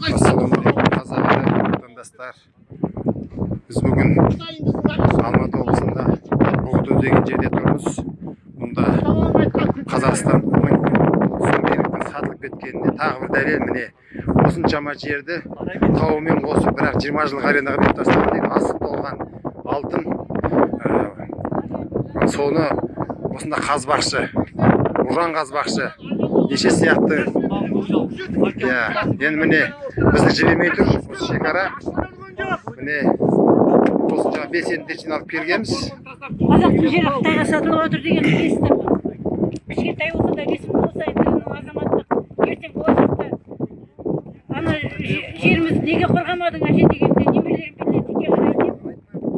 ассалаумағалейкум қазақ отандастар біз бүгін алматы облысында бұғды деген жерде тұрмыз мұнда қазақстан сатылып кеткеніне тағы бір дәлел міне осыншама жерді тауымен қосып бірақ жиырма жылға арендаға беріп тастаған дейді асып толған алтын соны осында қазбақшы ұран қазбақшы неше сияқты иә енді міне бізді жібермей тұр осы шекара. Міне осы жаңа белсенділерден алып келгенбіз. Қазақтың жері қытайға сатылып отыр деген естіп кішкентай болса да ресми болса енді азаматтық. Ертең болашақта ана же- жерімізді неге қорғамадың әже дегенде немерелерім билетикке қарай деп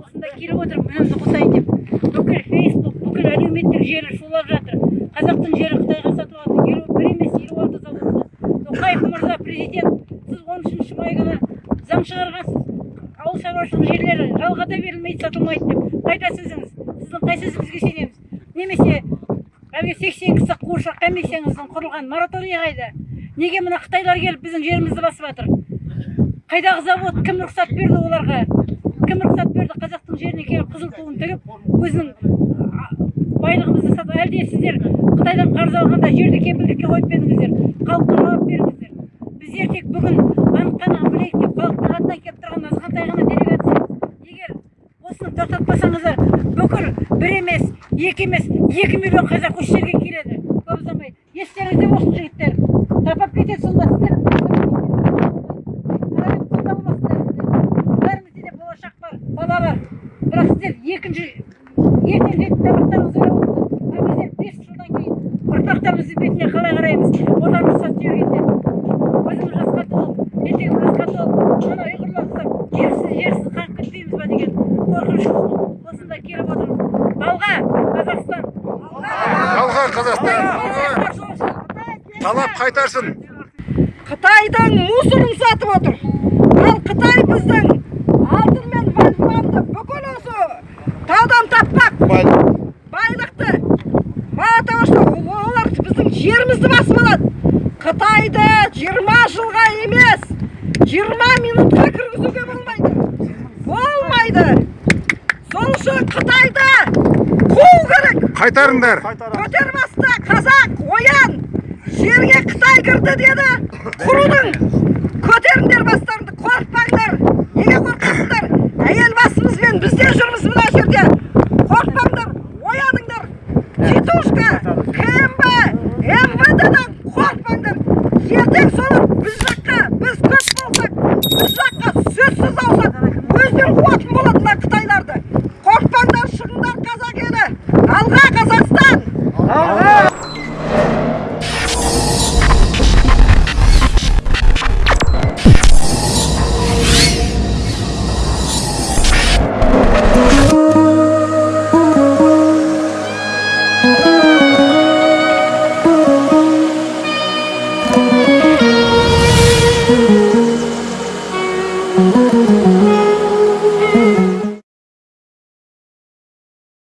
осында келіп отыр үнімді қосайын деп. Бүкіл фейсбук бүкіл әлеуметтік желі шулап жатыр. Қазақтың жері қытайға сатылып жатыр елу бір емес елу алты заводта тоқаев мырза президент сіз он үшінші май күні заң шығарғансыз. Ауыл шаруашылық жерлері жалға да берілмейді сатылмайды деп қайда сөзіңіз сіздің қай сөзіңізге сенеміз? Немесе әлгі сексен кісі қуыршақ комиссияңыздың құрылған мораторий қайда? Неге мына қытайлар келіп біздің жерімізді басып жатыр? Қайдағы завод кім рұқсат берді оларға? Кім рұқсат берді қазақтың жеріне келіп қызыл туын тігіп өзінің байлығымызды сатып әлде сіздер қытайдан қарыз алғанда жерді кепілдікке қойып па халыққа жауап беріңіздер. Біздер тек бүгін анық қанығын білейік деп халықтың атынан келіп тұрған азғантай ғана делегация егер осыны тоқтатпасаңыздар бүкіл бір емес екі емес екі миллион қазақ осы жерге келеді. Көп ұзамай естеріңізде болсын жігіттер. Тапап кетеді сонда сіздер. Бәрімізде де болашақ бар бала бар. Бірақ сіздер екінші ертең жейтін тамақтарыңызды ойлап отырсыздар ал біздер бес жылдан кейін ұрпақтарымыздың бетіне қалай қараймыз? Отан рұқсат жібергенде қазақстан талап қайтарсын Қытайдың мусорын сатып отыр. Ал Қытай біздің алтын мен вольфрамды бүкіл осы таудан таппақ байлықты мына тавашта олар біздің жерімізді басып алады. Қытайды 20 жылға емес, 20 минутқа кіргізуге болмайды. Болмайды. Сол үшін Қытайды қуу керек. қайтарыңдар Көтермасты қазақ оян! Жерге қытай кірді деді. Құрудың! Көтеріңдер бастарыңды қорықпаңдар! Неге қорқасыңдар Música